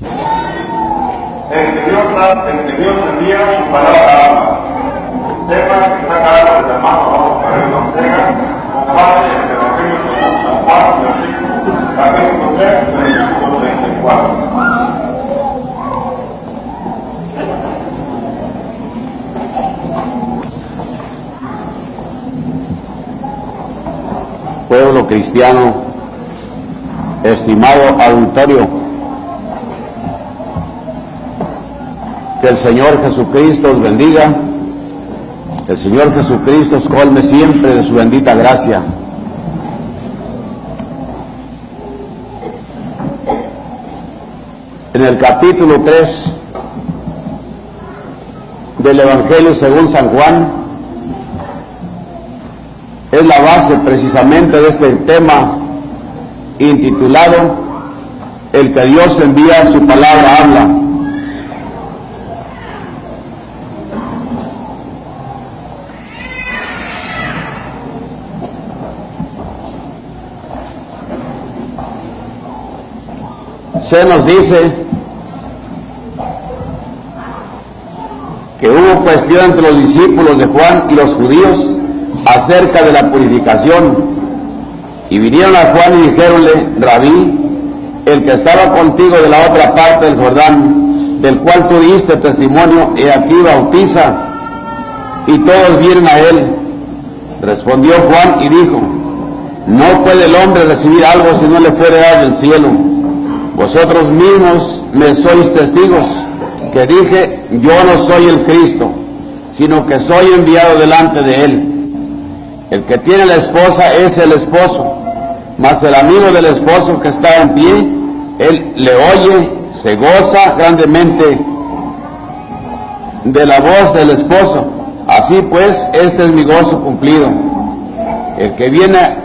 Que Dios envía su palabra ama. Sepa que está cargado de hermano Vamos Carrero Ortega, comparte el Evangelio según San Juan, versículo, capítulo 3, versículo 34. pueblo cristiano, estimado auditorio, el Señor Jesucristo os bendiga, el Señor Jesucristo os colme siempre de su bendita gracia. En el capítulo 3 del Evangelio según San Juan, es la base precisamente de este tema intitulado El que Dios envía su palabra habla. Se nos dice que hubo cuestión entre los discípulos de Juan y los judíos acerca de la purificación. Y vinieron a Juan y dijéronle, Rabí, el que estaba contigo de la otra parte del Jordán, del cual tú diste testimonio, y aquí bautiza, y todos vienen a él. Respondió Juan y dijo, no puede el hombre recibir algo si no le fuere dado del cielo. Vosotros mismos me sois testigos, que dije, yo no soy el Cristo, sino que soy enviado delante de él. El que tiene la esposa es el esposo, mas el amigo del esposo que está en pie, él le oye, se goza grandemente de la voz del esposo. Así pues, este es mi gozo cumplido. El que viene,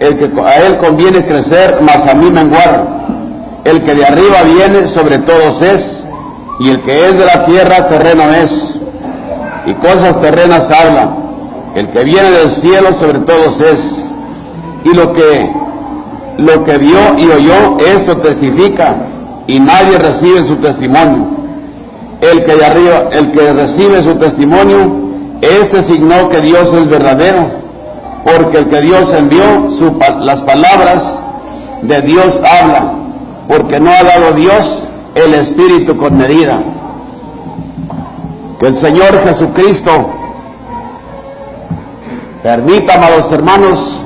el que a él conviene crecer, mas a mí menguar. El que de arriba viene sobre todos es, y el que es de la tierra terreno es, y cosas terrenas habla el que viene del cielo sobre todos es, y lo que, lo que vio y oyó, esto testifica, y nadie recibe su testimonio. El que de arriba, el que recibe su testimonio, este signó que Dios es verdadero, porque el que Dios envió, las palabras de Dios habla, porque no ha dado Dios el Espíritu con medida. Que el Señor Jesucristo Permita, amados hermanos,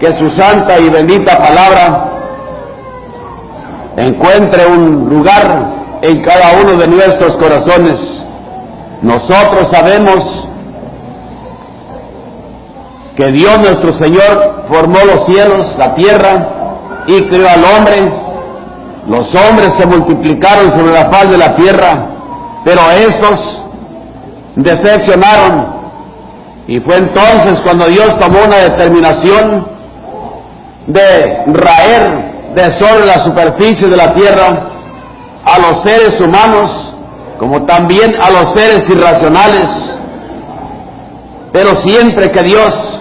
que su santa y bendita palabra encuentre un lugar en cada uno de nuestros corazones. Nosotros sabemos que Dios nuestro Señor formó los cielos, la tierra y creó al hombre. Los hombres se multiplicaron sobre la faz de la tierra, pero estos defeccionaron y fue entonces cuando Dios tomó una determinación de raer de sobre la superficie de la tierra a los seres humanos, como también a los seres irracionales. Pero siempre que Dios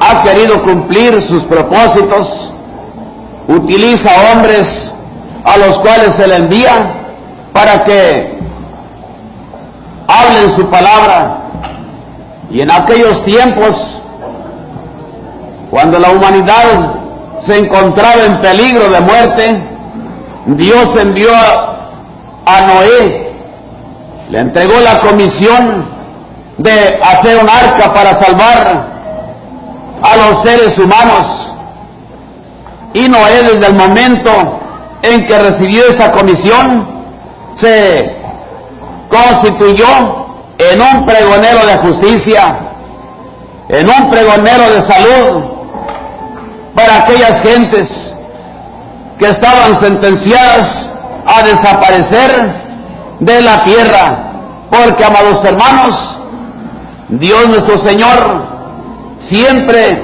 ha querido cumplir sus propósitos, utiliza hombres a los cuales se le envía para que hablen su palabra y en aquellos tiempos, cuando la humanidad se encontraba en peligro de muerte, Dios envió a, a Noé, le entregó la comisión de hacer un arca para salvar a los seres humanos. Y Noé desde el momento en que recibió esta comisión, se constituyó en un pregonero de justicia, en un pregonero de salud para aquellas gentes que estaban sentenciadas a desaparecer de la tierra. Porque, amados hermanos, Dios nuestro Señor siempre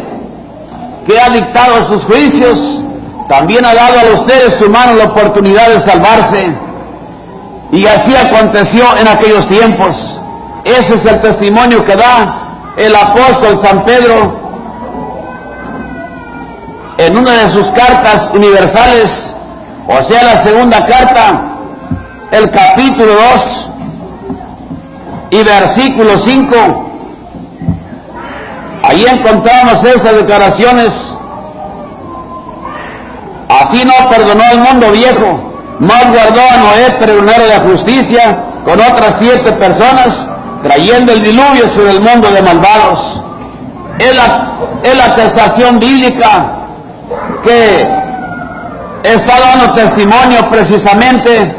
que ha dictado sus juicios, también ha dado a los seres humanos la oportunidad de salvarse. Y así aconteció en aquellos tiempos. Ese es el testimonio que da el apóstol San Pedro en una de sus cartas universales O sea, la segunda carta, el capítulo 2 y versículo 5. Ahí encontramos esas declaraciones. Así no perdonó el mundo viejo, más guardó a Noé, pregonero de justicia, con otras siete personas, trayendo el diluvio sobre el mundo de malvados. Es la, es la atestación bíblica que está dando testimonio precisamente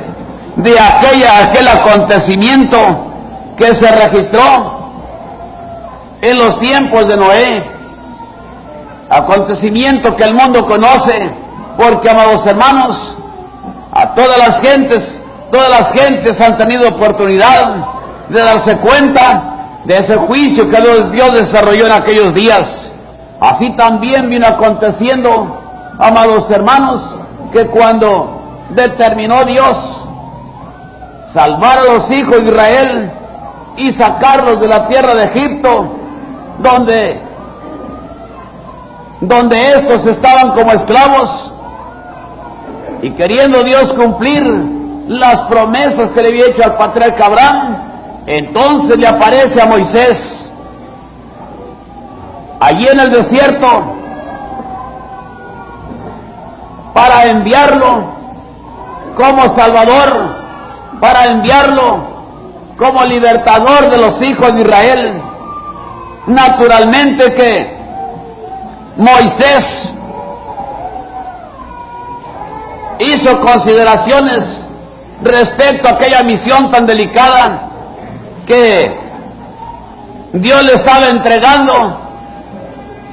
de aquella, aquel acontecimiento que se registró en los tiempos de Noé. Acontecimiento que el mundo conoce, porque, amados hermanos, a todas las gentes, todas las gentes han tenido oportunidad de darse cuenta de ese juicio que Dios desarrolló en aquellos días. Así también vino aconteciendo, amados hermanos, que cuando determinó Dios salvar a los hijos de Israel y sacarlos de la tierra de Egipto, donde, donde estos estaban como esclavos, y queriendo Dios cumplir las promesas que le había hecho al patriarca Abraham, entonces le aparece a Moisés allí en el desierto para enviarlo como Salvador, para enviarlo como libertador de los hijos de Israel. Naturalmente que Moisés hizo consideraciones respecto a aquella misión tan delicada que Dios le estaba entregando,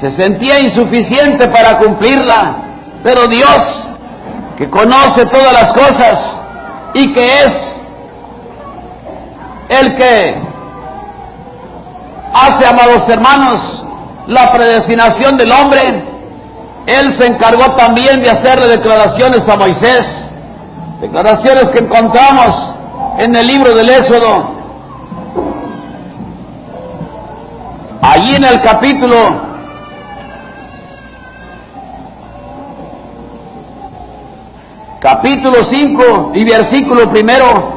se sentía insuficiente para cumplirla, pero Dios, que conoce todas las cosas y que es el que hace, amados hermanos, la predestinación del hombre, Él se encargó también de hacerle declaraciones a Moisés, declaraciones que encontramos en el libro del Éxodo, Allí en el capítulo capítulo 5 y versículo primero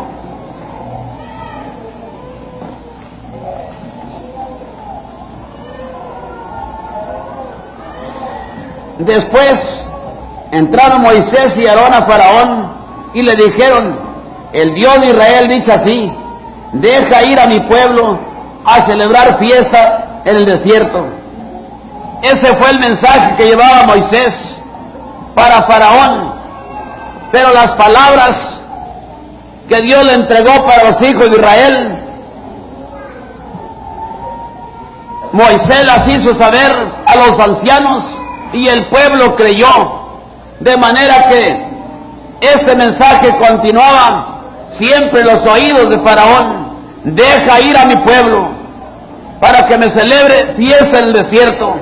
Después entraron Moisés y Aarón a Faraón y le dijeron, el Dios de Israel dice así, deja ir a mi pueblo a celebrar fiesta en el desierto. Ese fue el mensaje que llevaba Moisés para Faraón. Pero las palabras que Dios le entregó para los hijos de Israel, Moisés las hizo saber a los ancianos y el pueblo creyó. De manera que este mensaje continuaba siempre en los oídos de Faraón. Deja ir a mi pueblo para que me celebre fiesta en el desierto.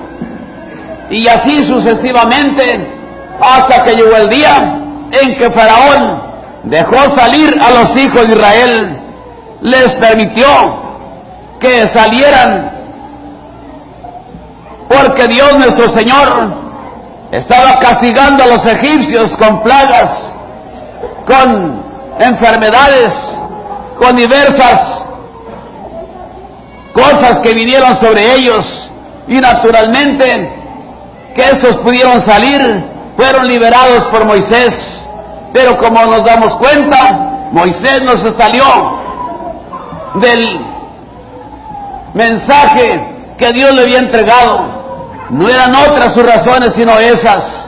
Y así sucesivamente, hasta que llegó el día en que Faraón dejó salir a los hijos de Israel, les permitió que salieran, porque Dios nuestro Señor estaba castigando a los egipcios con plagas, con enfermedades, con diversas cosas que vinieron sobre ellos y naturalmente que estos pudieron salir, fueron liberados por Moisés. Pero como nos damos cuenta, Moisés no se salió del mensaje que Dios le había entregado. No eran otras sus razones sino esas.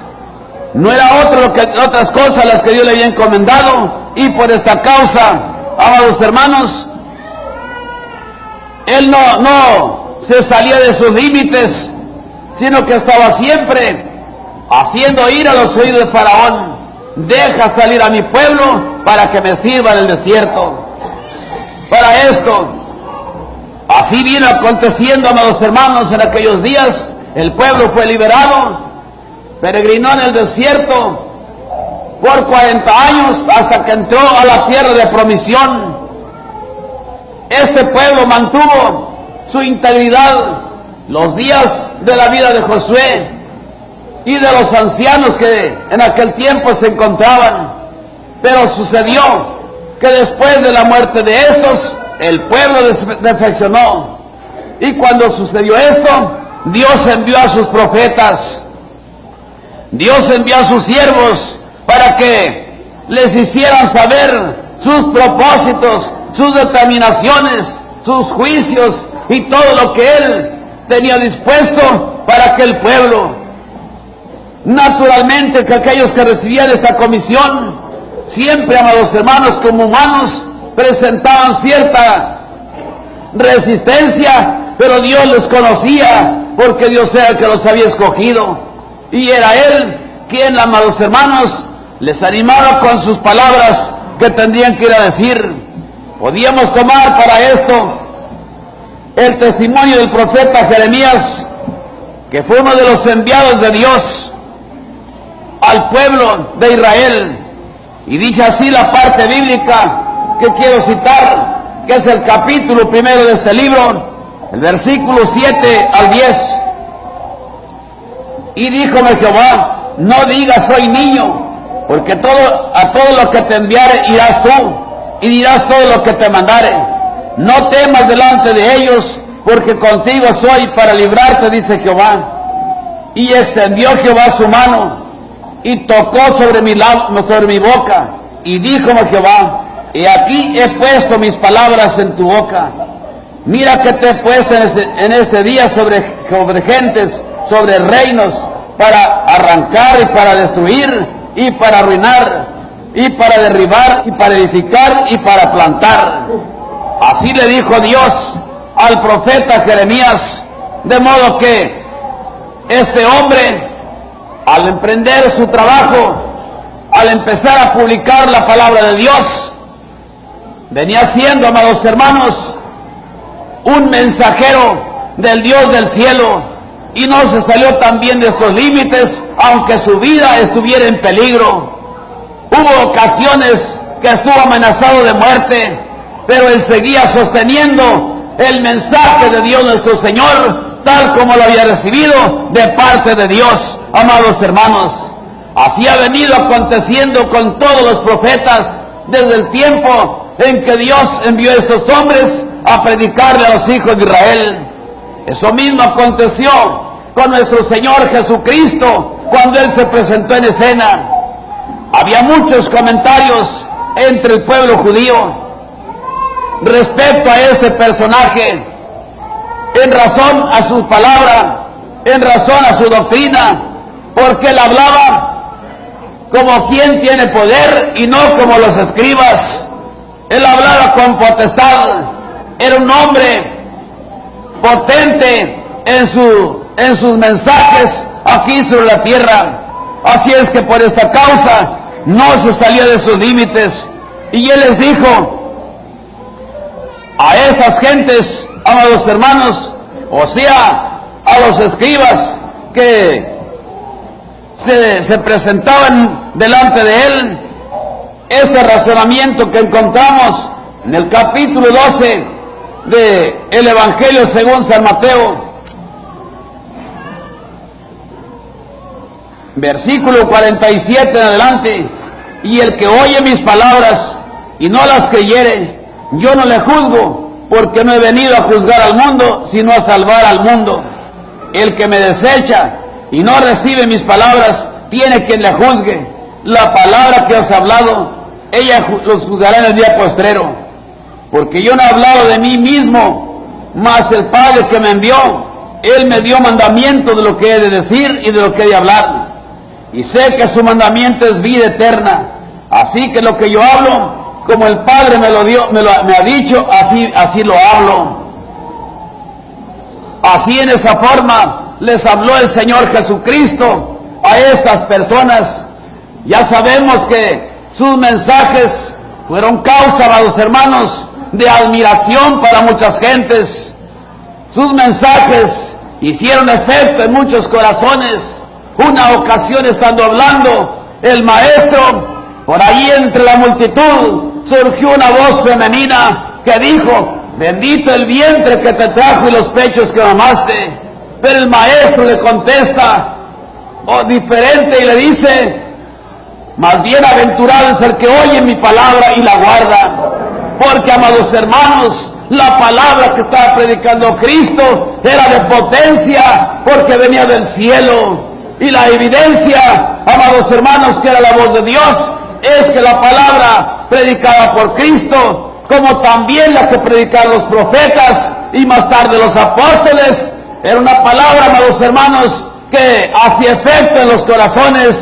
No era otro que, otras cosas las que Dios le había encomendado. Y por esta causa, amados hermanos, él no, no se salía de sus límites, sino que estaba siempre haciendo ir a los oídos de Faraón. Deja salir a mi pueblo para que me sirva en el desierto. Para esto, así vino aconteciendo, amados hermanos, en aquellos días. El pueblo fue liberado, peregrinó en el desierto por 40 años hasta que entró a la tierra de promisión este pueblo mantuvo su integridad los días de la vida de Josué y de los ancianos que en aquel tiempo se encontraban. Pero sucedió que después de la muerte de estos, el pueblo defeccionó. Y cuando sucedió esto, Dios envió a sus profetas, Dios envió a sus siervos para que les hicieran saber sus propósitos, sus determinaciones, sus juicios y todo lo que Él tenía dispuesto para aquel pueblo. Naturalmente que aquellos que recibían esta comisión, siempre, amados hermanos, como humanos, presentaban cierta resistencia, pero Dios los conocía, porque Dios era el que los había escogido. Y era Él quien, amados hermanos, les animaba con sus palabras que tendrían que ir a decir. Podíamos tomar para esto el testimonio del profeta Jeremías, que fue uno de los enviados de Dios al pueblo de Israel. Y dice así la parte bíblica que quiero citar, que es el capítulo primero de este libro, el versículo 7 al 10. Y díjome Jehová, no digas soy niño, porque todo, a todo lo que te enviare irás tú, y dirás todo lo que te mandare. No temas delante de ellos, porque contigo soy para librarte, dice Jehová. Y extendió Jehová su mano y tocó sobre mi, sobre mi boca y díjome Jehová, y aquí he puesto mis palabras en tu boca. Mira que te he puesto en este, día sobre gentes, sobre reinos, para arrancar y para destruir y para arruinar y para derribar y para edificar y para plantar. Así le dijo Dios al profeta Jeremías, de modo que este hombre al emprender su trabajo, al empezar a publicar la palabra de Dios, venía siendo, amados hermanos, un mensajero del Dios del cielo y no se salió también de estos límites, aunque su vida estuviera en peligro. Hubo ocasiones que estuvo amenazado de muerte, pero él seguía sosteniendo el mensaje de Dios nuestro Señor tal como lo había recibido de parte de Dios, amados hermanos. Así ha venido aconteciendo con todos los profetas desde el tiempo en que Dios envió a estos hombres a predicarle a los hijos de Israel. Eso mismo aconteció con nuestro Señor Jesucristo cuando Él se presentó en escena. Había muchos comentarios entre el pueblo judío respecto a este personaje en razón a su palabra, en razón a su doctrina, porque él hablaba como quien tiene poder y no como los escribas. Él hablaba con potestad, era un hombre potente en, en sus mensajes aquí sobre la tierra. Así es que por esta causa no se salía de sus límites. Y él les dijo a estas gentes, amados hermanos, o sea, a los escribas que se, presentaban delante de él, este razonamiento que encontramos en el capítulo 12 del el Evangelio según San Mateo, versículo 47 en adelante, y el que oye mis palabras y no las creyere, yo no le juzgo, porque no he venido a juzgar al mundo, sino a salvar al mundo. El que me desecha y no recibe mis palabras, tiene quien le juzgue. La palabra que he hablado, ella los juzgará en el día postrero. Porque yo no he hablado de mí mismo, mas el Padre que me envió, Él me dio mandamiento de lo que he de decir y de lo que he de hablar. Y sé que su mandamiento es vida eterna. Así que lo que yo hablo, como el Padre me lo dio, me, lo, me ha dicho, así, así lo hablo. Así en esa forma les habló el Señor Jesucristo a estas personas. Ya sabemos que sus mensajes fueron causa, amados hermanos, de admiración para muchas gentes. Sus mensajes hicieron efecto en muchos corazones. Una ocasión estando hablando, el maestro, por ahí entre la multitud, surgió una voz femenina que dijo, bendito el vientre que te trajo y los pechos que mamaste. Pero el maestro le contesta, o diferente y le dice, más bienaventurado es el que oye mi palabra y la guarda. Porque, amados hermanos, la palabra que estaba predicando Cristo era de potencia porque venía del cielo. Y la evidencia, amados hermanos, que era la voz de Dios, es que la palabra predicada por Cristo, como también la que predicaron los profetas y más tarde los apóstoles, era una palabra, amados hermanos, que hacía efecto en los corazones,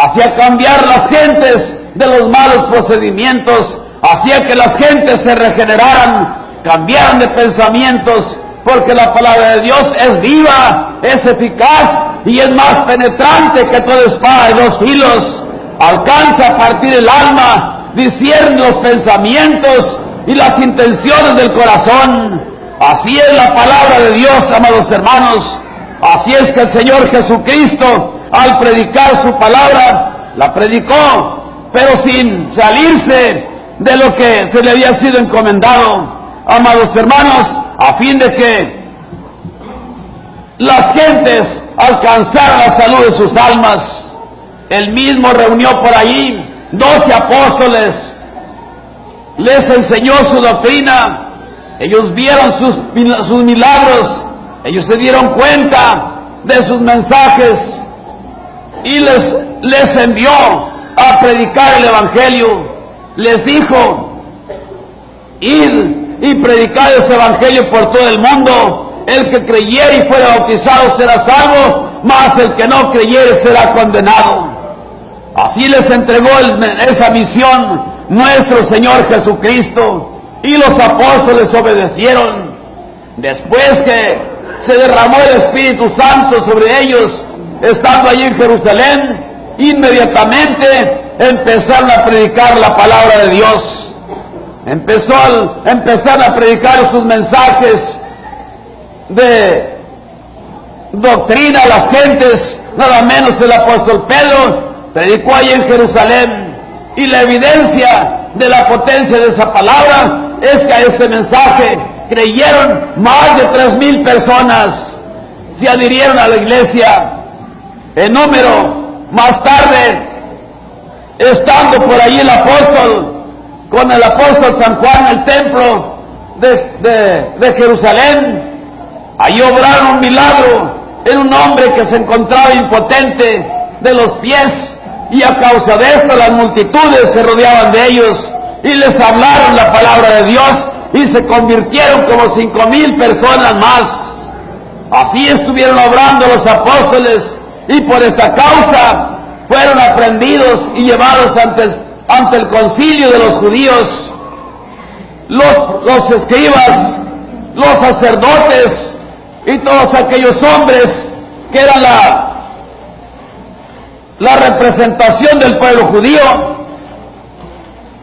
hacía cambiar las gentes de los malos procedimientos, hacía que las gentes se regeneraran, cambiaran de pensamientos, porque la palabra de Dios es viva, es eficaz y es más penetrante que toda espada de dos. Alcanza a partir el alma, discierne los pensamientos y las intenciones del corazón. Así es la palabra de Dios, amados hermanos. Así es que el Señor Jesucristo, al predicar su palabra, la predicó, pero sin salirse de lo que se le había sido encomendado, amados hermanos, a fin de que las gentes alcanzaran la salud de sus almas. Él mismo reunió por allí doce apóstoles, les enseñó su doctrina, ellos vieron sus, sus milagros, ellos se dieron cuenta de sus mensajes y les, les envió a predicar el Evangelio. Les dijo, ir y predicar este Evangelio por todo el mundo. El que creyere y fuera bautizado será salvo, mas el que no creyere será condenado. Así les entregó esa misión nuestro Señor Jesucristo y los apóstoles obedecieron. Después que se derramó el Espíritu Santo sobre ellos, estando allí en Jerusalén, inmediatamente empezaron a predicar la palabra de Dios. Empezó empezaron a predicar sus mensajes de doctrina a las gentes, nada menos el apóstol Pedro predicó allí en Jerusalén. Y la evidencia de la potencia de esa palabra es que a este mensaje creyeron más de tres mil personas, se adhirieron a la iglesia. En número, más tarde, estando por allí el apóstol, con el apóstol San Juan el templo de, de Jerusalén, allí obraron un milagro en un hombre que se encontraba impotente de los pies y a causa de esto las multitudes se rodeaban de ellos y les hablaron la palabra de Dios y se convirtieron como cinco mil personas más. Así estuvieron obrando los apóstoles y por esta causa fueron aprendidos y llevados ante, ante el concilio de los judíos. Los, los escribas, los sacerdotes y todos aquellos hombres que eran la, la representación del pueblo judío,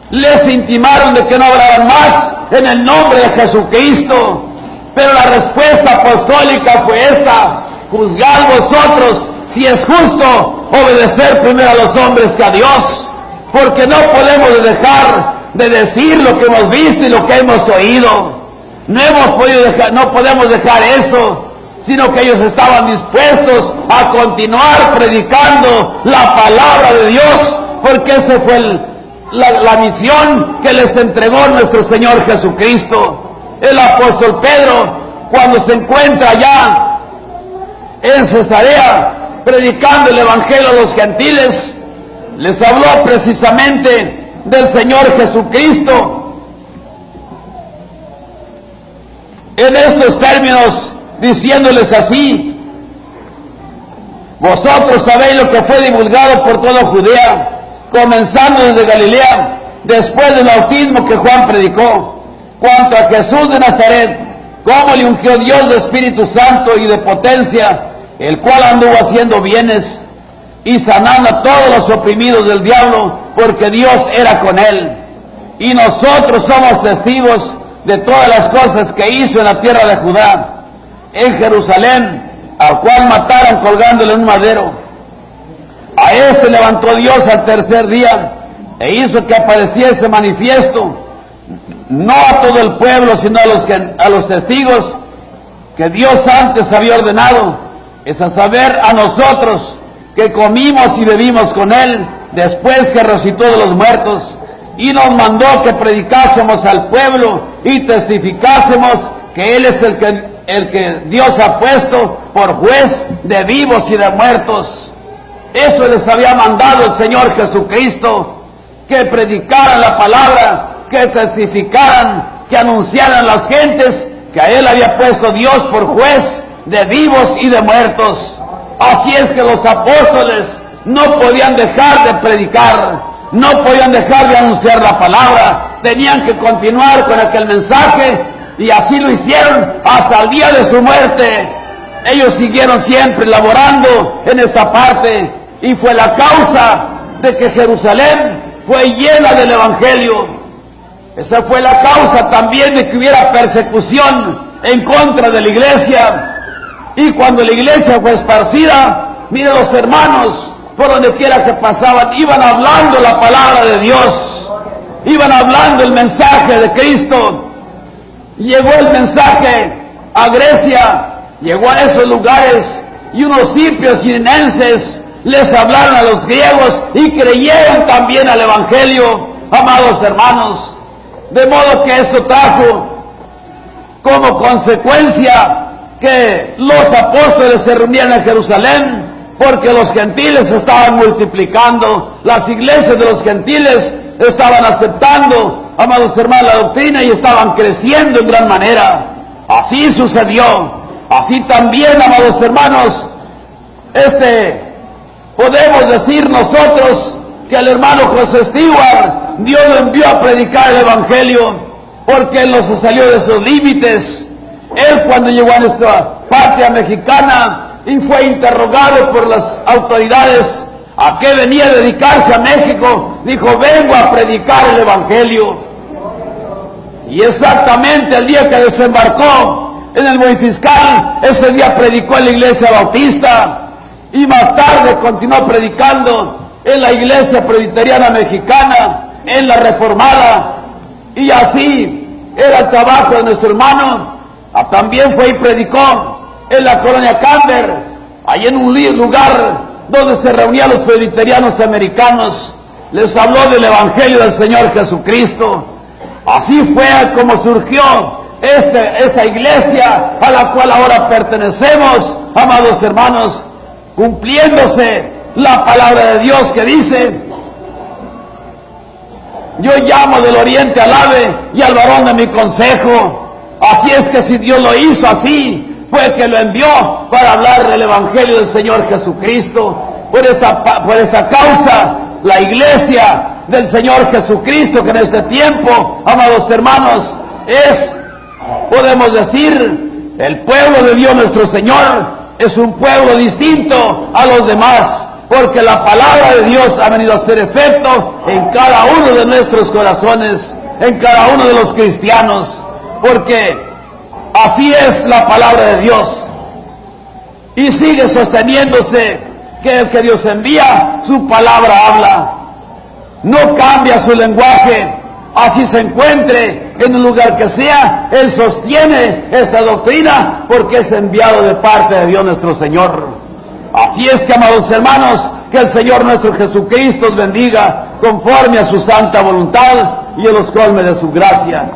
les intimaron de que no hablaran más en el nombre de Jesucristo. Pero la respuesta apostólica fue esta, juzgad vosotros si es justo obedecer primero a los hombres que a Dios, porque no podemos dejar de decir lo que hemos visto y lo que hemos oído. No hemos podido dejar, no podemos dejar eso, sino que ellos estaban dispuestos a continuar predicando la palabra de Dios, porque ese fue la, misión que les entregó nuestro Señor Jesucristo. El apóstol Pedro, cuando se encuentra allá en Cesarea, predicando el Evangelio a los gentiles, les habló precisamente del Señor Jesucristo. En estos términos, diciéndoles así, vosotros sabéis lo que fue divulgado por toda Judea comenzando desde Galilea, después del bautismo que Juan predicó, cuanto a Jesús de Nazaret, cómo le ungió Dios de Espíritu Santo y de potencia, el cual anduvo haciendo bienes y sanando a todos los oprimidos del diablo, porque Dios era con él. Y nosotros somos testigos de todas las cosas que hizo en la tierra de Judá, en Jerusalén, al cual mataron colgándole un madero a este levantó Dios al tercer día e hizo que apareciese manifiesto, no a todo el pueblo, sino a los, a los testigos que Dios antes había ordenado, es a saber a nosotros que comimos y bebimos con Él después que resucitó de los muertos y nos mandó que predicásemos al pueblo y testificásemos que Él es el que, el que Dios ha puesto por juez de vivos y de muertos. Eso les había mandado el Señor Jesucristo, que predicaran la palabra, que testificaran, que anunciaran las gentes que a Él había puesto Dios por juez de vivos y de muertos. Así es que los apóstoles no podían dejar de predicar, no podían dejar de anunciar la palabra, tenían que continuar con aquel mensaje y así lo hicieron hasta el día de su muerte. Ellos siguieron siempre laborando en esta parte y fue la causa de que Jerusalén fue llena del Evangelio. Esa fue la causa también de que hubiera persecución en contra de la iglesia. Y cuando la iglesia fue esparcida, mire los hermanos, por donde quiera que pasaban, iban hablando la palabra de Dios, iban hablando el mensaje de Cristo. Llegó el mensaje a Grecia, llegó a esos lugares y unos simpios sirenenses les hablaron a los griegos y creyeron también al Evangelio, amados hermanos. De modo que esto trajo como consecuencia que los apóstoles se reunían en Jerusalén porque los gentiles estaban multiplicando, las iglesias de los gentiles estaban aceptando, amados hermanos, la doctrina y estaban creciendo en gran manera. Así sucedió. Así también, amados hermanos, este, podemos decir nosotros que el hermano José Stewart, Dios lo envió a predicar el Evangelio, porque él no se salió de sus límites. Él cuando llegó a nuestra patria mexicana, y fue interrogado por las autoridades a qué venía a dedicarse a México, dijo, vengo a predicar el Evangelio. Y exactamente el día que desembarcó en el buen ese día predicó en la iglesia bautista y más tarde continuó predicando en la iglesia presbiteriana mexicana, en la reformada, y así era el trabajo de nuestro hermano. Ah, también fue y predicó en la colonia Camber, ahí en un lugar donde se reunían los presbiterianos americanos, les habló del Evangelio del Señor Jesucristo. Así fue como surgió este, esta iglesia a la cual ahora pertenecemos, amados hermanos, cumpliéndose la palabra de Dios que dice, yo llamo del oriente al ave y al varón de mi consejo. Así es que si Dios lo hizo así, fue que lo envió para hablar del Evangelio del Señor Jesucristo. Por esta, por esta causa, la iglesia del Señor Jesucristo, que en este tiempo, amados hermanos, es, podemos decir, el pueblo de Dios nuestro Señor, es un pueblo distinto a los demás, porque la palabra de Dios ha venido a hacer efecto en cada uno de nuestros corazones, en cada uno de los cristianos, porque Así es la palabra de Dios. Y sigue sosteniéndose que el que Dios envía, su palabra habla. No cambia su lenguaje. Así se encuentre en el lugar que sea, Él sostiene esta doctrina porque es enviado de parte de Dios nuestro Señor. Así es que, amados hermanos, que el Señor nuestro Jesucristo os bendiga conforme a su santa voluntad y los colme de su gracia.